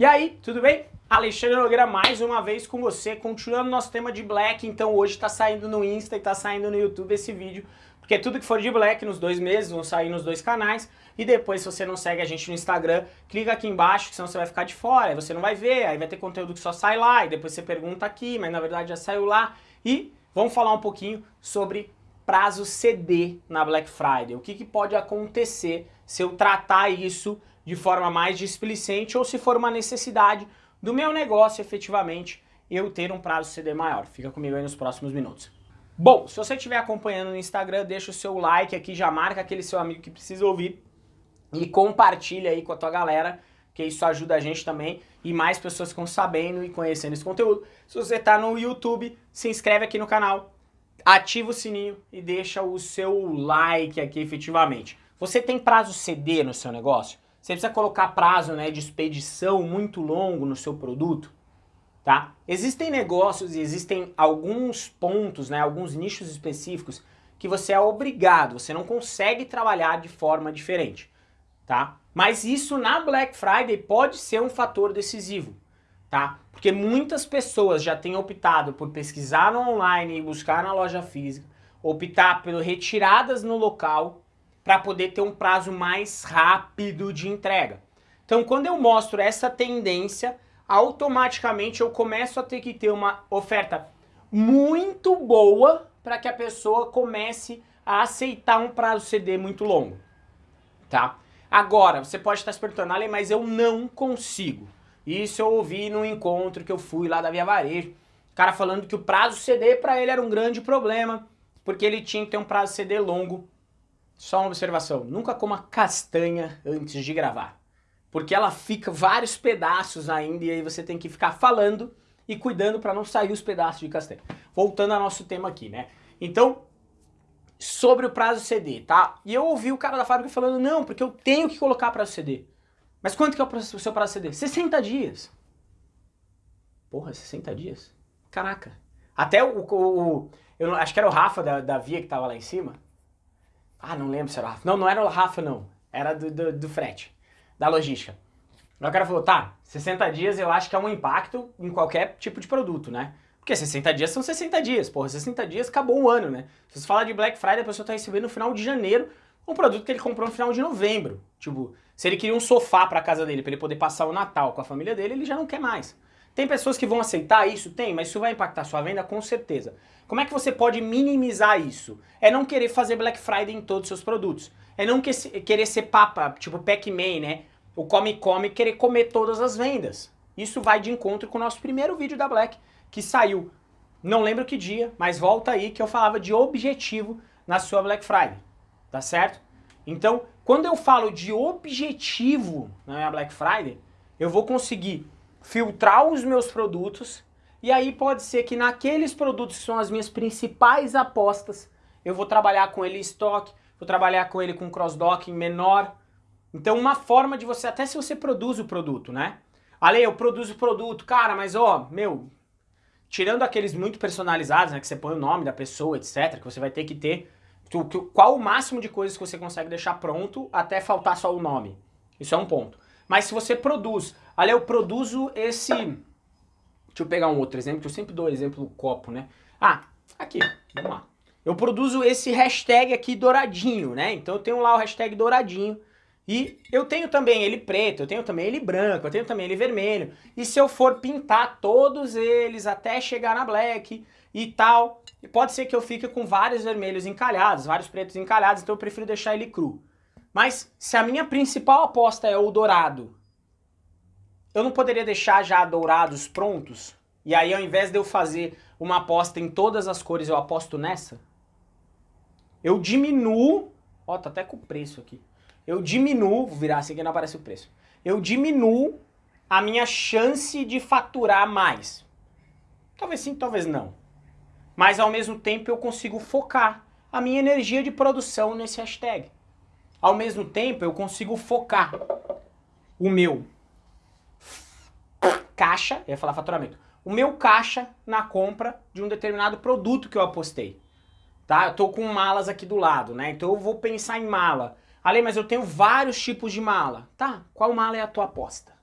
E aí, tudo bem? Alexandre Nogueira mais uma vez com você, continuando nosso tema de Black, então hoje tá saindo no Insta e tá saindo no YouTube esse vídeo, porque tudo que for de Black nos dois meses vão sair nos dois canais, e depois se você não segue a gente no Instagram, clica aqui embaixo, senão você vai ficar de fora, aí você não vai ver, aí vai ter conteúdo que só sai lá, e depois você pergunta aqui, mas na verdade já saiu lá, e vamos falar um pouquinho sobre prazo CD na Black Friday, o que, que pode acontecer se eu tratar isso de forma mais displicente ou se for uma necessidade do meu negócio efetivamente eu ter um prazo CD maior. Fica comigo aí nos próximos minutos. Bom, se você estiver acompanhando no Instagram, deixa o seu like aqui, já marca aquele seu amigo que precisa ouvir e compartilha aí com a tua galera, que isso ajuda a gente também e mais pessoas ficam sabendo e conhecendo esse conteúdo. Se você está no YouTube, se inscreve aqui no canal, ativa o sininho e deixa o seu like aqui efetivamente. Você tem prazo CD no seu negócio? Você precisa colocar prazo né, de expedição muito longo no seu produto, tá? Existem negócios e existem alguns pontos, né, alguns nichos específicos que você é obrigado, você não consegue trabalhar de forma diferente, tá? Mas isso na Black Friday pode ser um fator decisivo, tá? Porque muitas pessoas já têm optado por pesquisar no online e buscar na loja física, optar por retiradas no local para poder ter um prazo mais rápido de entrega. Então quando eu mostro essa tendência, automaticamente eu começo a ter que ter uma oferta muito boa para que a pessoa comece a aceitar um prazo CD muito longo, tá? Agora, você pode estar se perguntando, mas eu não consigo. Isso eu ouvi num encontro que eu fui lá da Via Varejo, o cara falando que o prazo CD para ele era um grande problema, porque ele tinha que ter um prazo CD longo só uma observação, nunca coma castanha antes de gravar. Porque ela fica vários pedaços ainda e aí você tem que ficar falando e cuidando para não sair os pedaços de castanha. Voltando ao nosso tema aqui, né? Então, sobre o prazo CD, tá? E eu ouvi o cara da fábrica falando, não, porque eu tenho que colocar prazo CD. Mas quanto que é o seu prazo CD? 60 dias. Porra, 60 dias? Caraca. Até o, o, eu acho que era o Rafa da, da Via que tava lá em cima, ah, não lembro se era o Rafa. Não, não era o Rafa, não. Era do, do, do frete, da logística. O cara falou, tá, 60 dias eu acho que é um impacto em qualquer tipo de produto, né? Porque 60 dias são 60 dias, porra, 60 dias acabou um ano, né? Se você falar de Black Friday, a pessoa tá recebendo no final de janeiro um produto que ele comprou no final de novembro. Tipo, se ele queria um sofá pra casa dele, pra ele poder passar o Natal com a família dele, ele já não quer mais. Tem pessoas que vão aceitar isso? Tem, mas isso vai impactar sua venda com certeza. Como é que você pode minimizar isso? É não querer fazer Black Friday em todos os seus produtos. É não que, querer ser papa, tipo Pac-Man, né? O come-come querer comer todas as vendas. Isso vai de encontro com o nosso primeiro vídeo da Black, que saiu, não lembro que dia, mas volta aí que eu falava de objetivo na sua Black Friday, tá certo? Então, quando eu falo de objetivo na minha Black Friday, eu vou conseguir filtrar os meus produtos e aí pode ser que naqueles produtos que são as minhas principais apostas, eu vou trabalhar com ele em estoque, vou trabalhar com ele com cross-docking menor. Então uma forma de você, até se você produz o produto, né? Ale, eu produzo o produto, cara, mas ó, meu, tirando aqueles muito personalizados, né, que você põe o nome da pessoa, etc, que você vai ter que ter, qual o máximo de coisas que você consegue deixar pronto até faltar só o nome? Isso é um ponto. Mas se você produz, olha, eu produzo esse... Deixa eu pegar um outro exemplo, que eu sempre dou exemplo do copo, né? Ah, aqui, vamos lá. Eu produzo esse hashtag aqui douradinho, né? Então eu tenho lá o hashtag douradinho. E eu tenho também ele preto, eu tenho também ele branco, eu tenho também ele vermelho. E se eu for pintar todos eles até chegar na black e tal, pode ser que eu fique com vários vermelhos encalhados, vários pretos encalhados, então eu prefiro deixar ele cru. Mas se a minha principal aposta é o dourado, eu não poderia deixar já dourados prontos? E aí ao invés de eu fazer uma aposta em todas as cores, eu aposto nessa? Eu diminuo, ó, tá até com o preço aqui. Eu diminuo, vou virar assim que não aparece o preço. Eu diminuo a minha chance de faturar mais. Talvez sim, talvez não. Mas ao mesmo tempo eu consigo focar a minha energia de produção nesse hashtag. Ao mesmo tempo, eu consigo focar o meu caixa, eu ia falar faturamento, o meu caixa na compra de um determinado produto que eu apostei. Tá? Eu tô com malas aqui do lado, né? Então eu vou pensar em mala. Ale, mas eu tenho vários tipos de mala. Tá, qual mala é a tua aposta?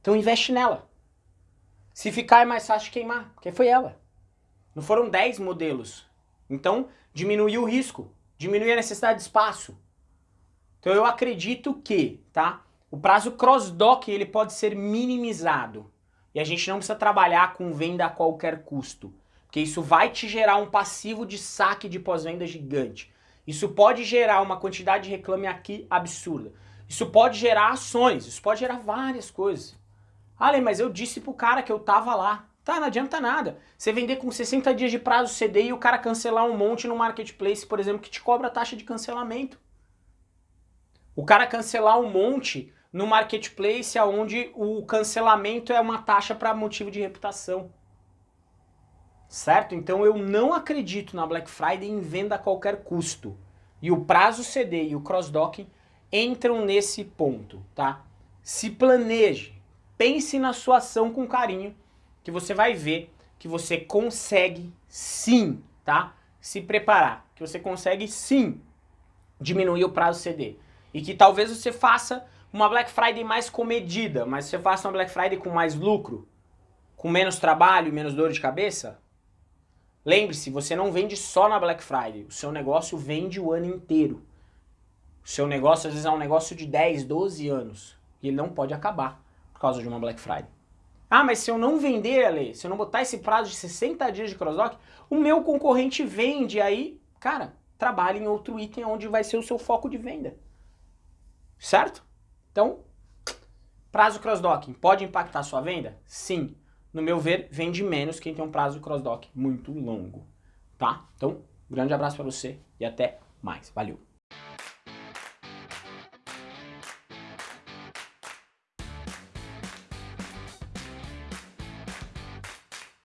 Então investe nela. Se ficar é mais fácil queimar, porque foi ela. Não foram 10 modelos. Então diminuiu o risco, diminuiu a necessidade de espaço. Então eu acredito que, tá? O prazo cross-dock ele pode ser minimizado. E a gente não precisa trabalhar com venda a qualquer custo. Porque isso vai te gerar um passivo de saque de pós-venda gigante. Isso pode gerar uma quantidade de reclame aqui absurda. Isso pode gerar ações, isso pode gerar várias coisas. Ale, mas eu disse pro cara que eu tava lá. Tá, não adianta nada. Você vender com 60 dias de prazo CD e o cara cancelar um monte no marketplace, por exemplo, que te cobra taxa de cancelamento. O cara cancelar um monte no marketplace onde o cancelamento é uma taxa para motivo de reputação. Certo? Então eu não acredito na Black Friday em venda a qualquer custo. E o prazo CD e o cross-docking entram nesse ponto, tá? Se planeje, pense na sua ação com carinho, que você vai ver que você consegue sim, tá? Se preparar, que você consegue sim diminuir o prazo CD. E que talvez você faça uma Black Friday mais comedida, mas você faça uma Black Friday com mais lucro, com menos trabalho e menos dor de cabeça, lembre-se, você não vende só na Black Friday, o seu negócio vende o ano inteiro. O seu negócio às vezes é um negócio de 10, 12 anos e ele não pode acabar por causa de uma Black Friday. Ah, mas se eu não vender, Ale, se eu não botar esse prazo de 60 dias de crossdock, o meu concorrente vende aí, cara, trabalhe em outro item onde vai ser o seu foco de venda. Certo? Então, prazo cross-docking pode impactar a sua venda? Sim. No meu ver, vende menos quem tem um prazo cross-dock muito longo, tá? Então, grande abraço para você e até mais. Valeu!